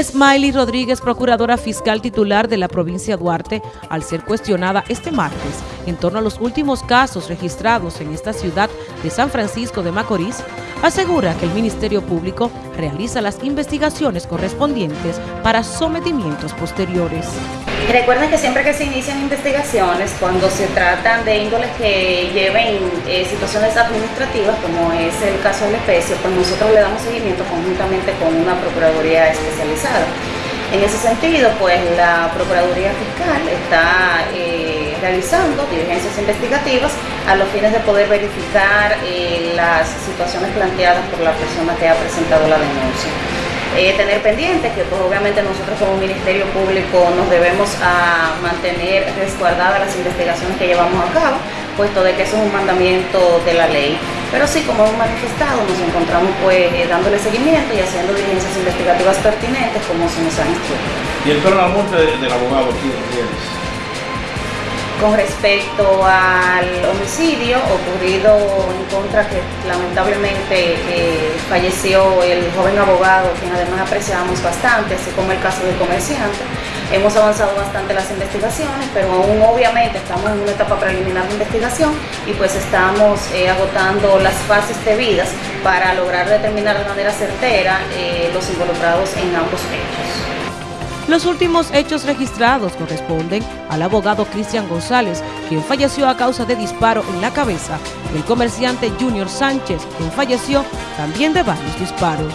Smiley Rodríguez, procuradora fiscal titular de la provincia Duarte, al ser cuestionada este martes en torno a los últimos casos registrados en esta ciudad de San Francisco de Macorís, asegura que el Ministerio Público realiza las investigaciones correspondientes para sometimientos posteriores. Recuerden que siempre que se inician investigaciones, cuando se tratan de índoles que lleven eh, situaciones administrativas, como es el caso del especie, pues nosotros le damos seguimiento conjuntamente con una Procuraduría especializada. En ese sentido, pues la Procuraduría Fiscal está eh, realizando diligencias investigativas a los fines de poder verificar eh, las situaciones planteadas por la persona que ha presentado la denuncia. Eh, tener pendiente que pues obviamente nosotros como Ministerio Público nos debemos a mantener resguardadas las investigaciones que llevamos a cabo, puesto de que eso es un mandamiento de la ley. Pero sí, como hemos manifestado, nos encontramos pues eh, dándole seguimiento y haciendo diligencias investigativas pertinentes como se nos han instruido. ¿Y el muerte del abogado aquí con respecto al homicidio ocurrido en contra que lamentablemente eh, falleció el joven abogado, quien además apreciamos bastante, así como el caso del comerciante. Hemos avanzado bastante las investigaciones, pero aún obviamente estamos en una etapa preliminar de investigación y pues estamos eh, agotando las fases debidas para lograr determinar de manera certera eh, los involucrados en ambos hechos. Los últimos hechos registrados corresponden al abogado Cristian González, quien falleció a causa de disparo en la cabeza, y el comerciante Junior Sánchez, quien falleció también de varios disparos.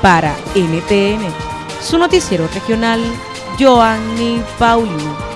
Para NTN, su noticiero regional, Joanny Paulino.